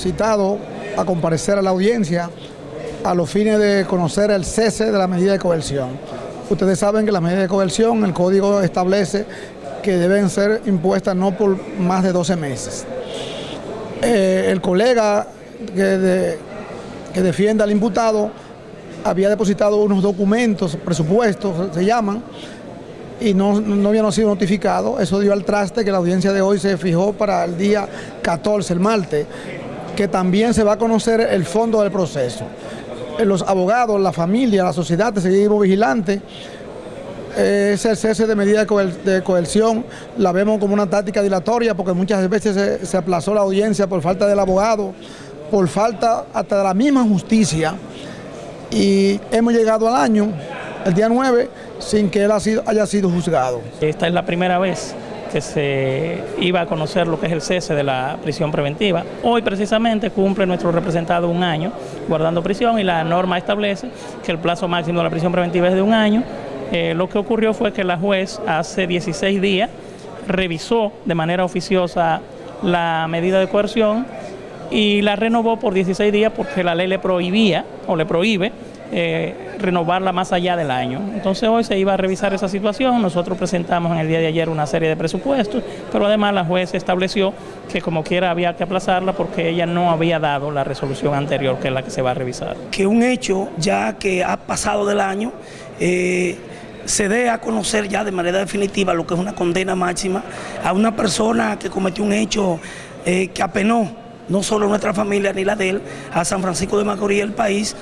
citado a comparecer a la audiencia a los fines de conocer el cese de la medida de coerción. Ustedes saben que la medida de coerción, el código establece que deben ser impuestas no por más de 12 meses. Eh, el colega que, defiende al imputado había depositado unos documentos, presupuestos se llaman, y no, no habían sido notificado. Eso dio al traste que la audiencia de hoy se fijó para el día 14, el martes, que también se va a conocer el fondo del proceso. Eh, los abogados, la familia, la sociedad, seguimos vigilantes. Ese cese de medida de coerción la vemos como una táctica dilatoria porque muchas veces se, se aplazó la audiencia por falta del abogado, por falta hasta de la misma justicia y hemos llegado al año, el día 9, sin que él haya sido juzgado. Esta es la primera vez que se iba a conocer lo que es el cese de la prisión preventiva. Hoy precisamente cumple nuestro representado un año guardando prisión y la norma establece que el plazo máximo de la prisión preventiva es de un año. Eh, lo que ocurrió fue que la juez hace 16 días revisó de manera oficiosa la medida de coerción y la renovó por 16 días porque la ley le prohibía o le prohíbe eh, renovarla más allá del año. Entonces hoy se iba a revisar esa situación, nosotros presentamos en el día de ayer una serie de presupuestos, pero además la juez estableció que como quiera había que aplazarla porque ella no había dado la resolución anterior que es la que se va a revisar. Que un hecho ya que ha pasado del año, eh, se dé a conocer ya de manera definitiva lo que es una condena máxima a una persona que cometió un hecho eh, que apenó no solo nuestra familia ni la de él, a San Francisco de Macorís, el país.